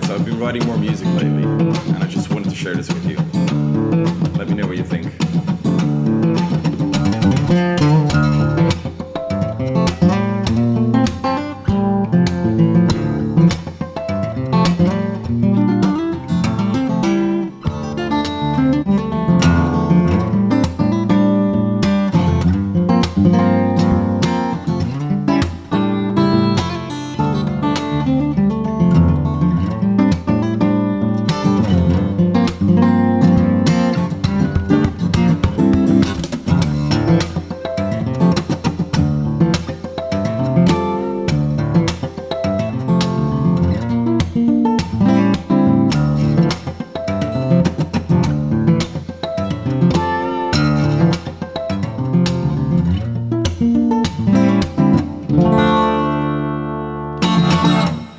guys. I've been writing more music lately, and I just wanted to share this with you. Let me know what you think.